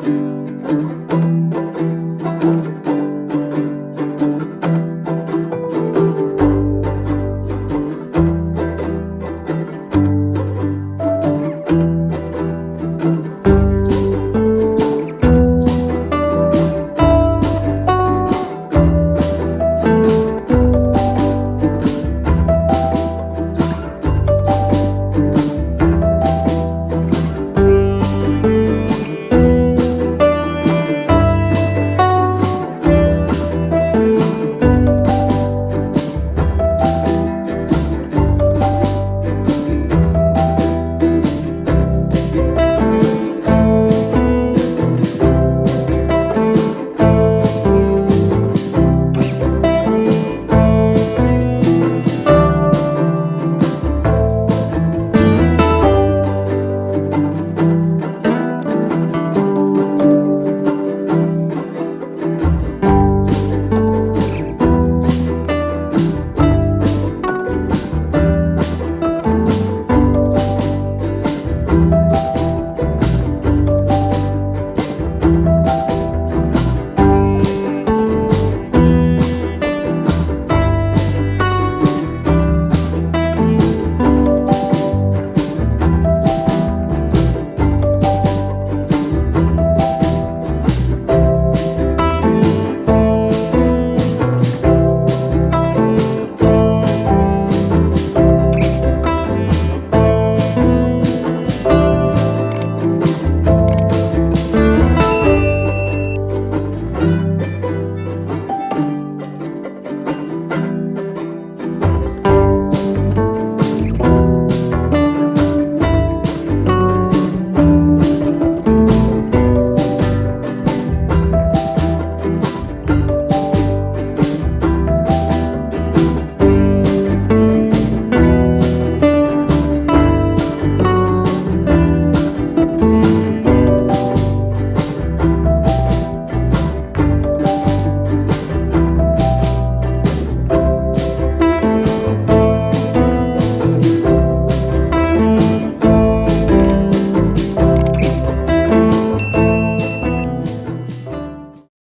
Música